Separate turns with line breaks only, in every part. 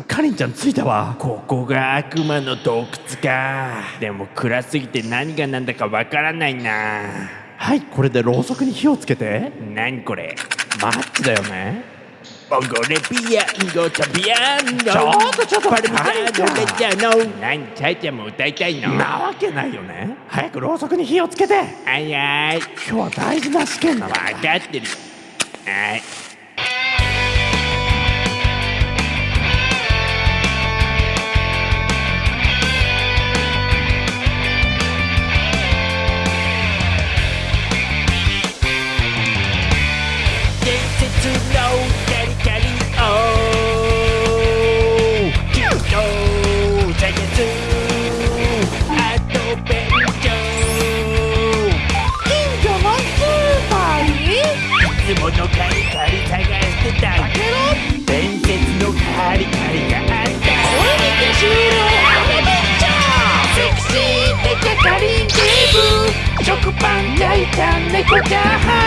かりんちゃん着いたわ。
ここが悪魔の洞窟か。でも暗すぎて何が何だかわからないな。
はいこれでろうそくに火をつけて。
何これ？
マッチだよね。
ボンゴレピアンゴチャピアンの
ちょっとちょっと
パルミザ
かりんちゃん。
ーノレッジャーの何チャイちゃんも歌いたいの？
なわけないよね。早くろうそくに火をつけて。
あいあい。
今日は大事な試験なの
分かってる。はいつものカリカリ探してた伝説のカリカリがあったこれで終了アドベンチャーセクシーデカカリンテーブ。食パン焼いた猫チャーハン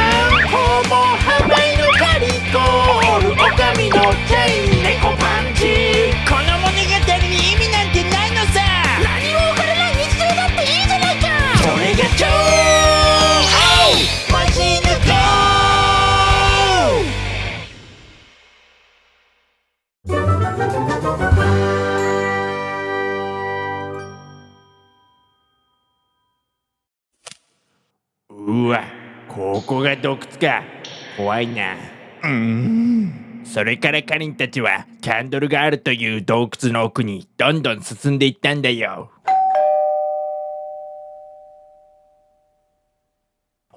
うわここが洞窟か怖いな。うんそれからカリンたちはキャンドルがあるという洞窟の奥にどんどん進んでいったんだよ。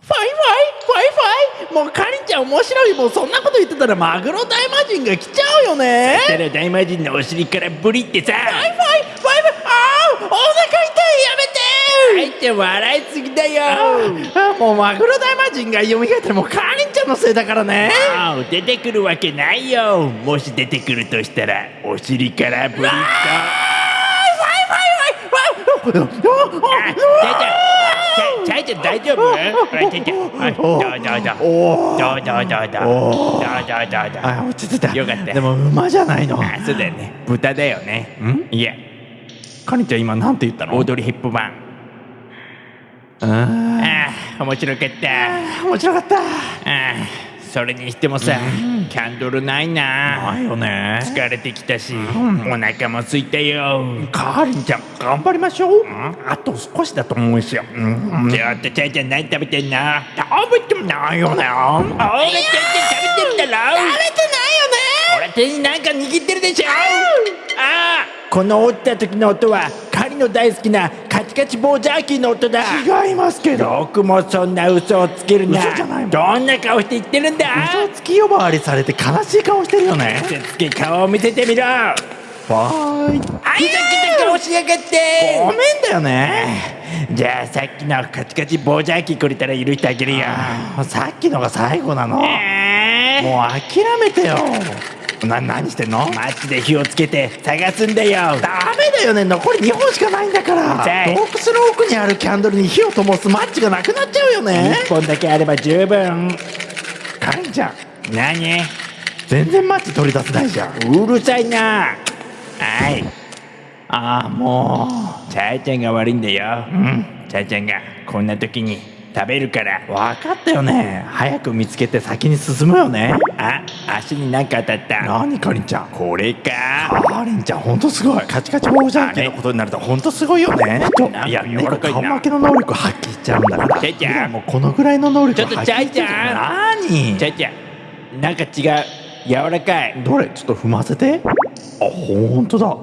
ファイファイ？ファイファイ？もうかりんちゃん面白いもうそんなこと言ってたらマグロ大魔神が来ちゃうよね。
たら大魔神のお尻からブリってさ。
ファイファイファイ？って
笑いすぎだよ。
もうマグロ大魔人が蘇ってもカリンちゃんのせいだからね。
出てくるわけないよ。もし出てくるとしたらお尻からブリッと
出
たちゃいちゃん大丈夫ちゃいちゃんどうだだどうだだだだだ
だ落ち着いた
よかった
でも馬じゃないの
そうだよね豚だよね
ん
いや
カニちゃん今なんて言ったの
オードリー・ヘップバン
あ
ああ面白かった。
ー面白かった。
ああそれにしてもさキャンドルないな。
ないよね。
疲れてきたしお腹も空いたよ。
かりんちゃん頑張りましょう。あと少しだと思うんですよ。うん。
ちょっとちゃいちゃん何食べてんの
食べてもないよね。
おいちゃいちゃん食べてるだろ食べてないよね。俺手になんか握ってるでしょ。ああこの折った時の音はカリの大好きなカチカチ棒ジャーキーの音だ。
違いますけど。
よくもそんな嘘をつけるな。
嘘じゃないもん。
どんな顔して言ってるんだ。
嘘つき呼ばわりされて悲しい顔してるよね。
嘘つけ顔を見せてみろ。あ
わーい
ふざけた顔しやがって。
ごめんだよね。
じゃあさっきのカチカチ棒ジャーキーくれたら許してあげるよ。
あさっきのが最後なの。もう
えー
諦めてよな何してんの？
マッチで火をつけて探すんだよ。
ダメだよね。残り2本しかないんだから。
じゃあ
洞窟の奥にあるキャンドルに火を灯すマッチがなくなっちゃうよね。
1本だけあれば十分。
かりんちゃん。
何？
全然マッチ取り出せないじゃん。
うるさいな。はい。
ああも
チャイちゃんが悪いんだよ。うん。チャイちゃんがこんな時に食べるから。
う分かったよね。早く見つけて先に進むよね。
あ足に何か当たった。
何かりんちゃん。
これか。
かりんちゃんほんとすごい。カチカチ棒ジャンキーのことになるとほんとすごいよね。いや
柔らかいな。
猫顔負けの能力発揮しちゃうんだから。
ちゃいちゃ
もうこのぐらいの能力
ちょっと
発揮し
ちゃいちゃ
何？
チャイちゃんなんか違う。柔らかい。
どれ？ちょっと踏ませて。あほんとだ。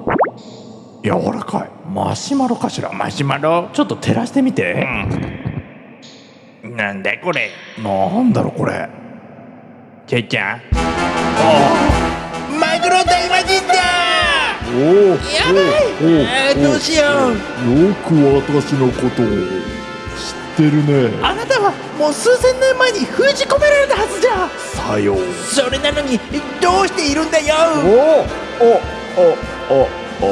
柔らかい。マシュマロかしら？
マシュマロ。
ちょっと照らしてみて、
うんなんだこれ。
なんだろうこれ。
チャイちゃ。んマグロ大魔神だ。
おお
やばい。あー。どうしよう。
よく私のことを知ってるね。
あなたはもう数千年前に封じ込められたはずじゃ。
さよう。
それなのにどうしているんだよ。
おおああああ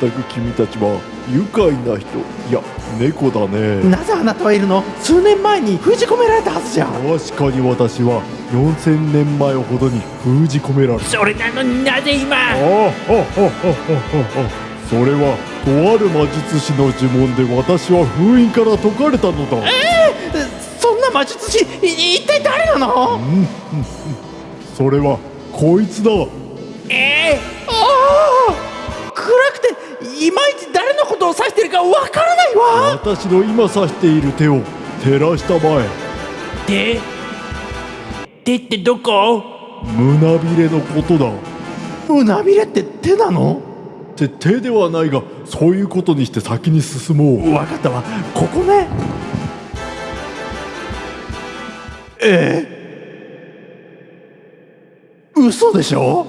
全く君たちは愉快な人。いや猫だね。
なぜあなたはいるの？数年前に封じ込められたはずじゃ。
確かに私は4000年前ほどに封じ込められた。
それなのになぜ今？
ああそれはとある魔術師の呪文で私は封印から解かれたのだ。
そんな魔術師い一体誰なの？
それはこいつだ。
え
ああ暗くていまいち誰のことを指してるかわからないわ。
私の今指している手を照らしたまえ。
ー、手手ってどこ？
胸びれのことだ。
胸びれって手なの？
って手ではないがそういうことにして先に進もう。
わかったわ。ここね。ええ？嘘でしょ？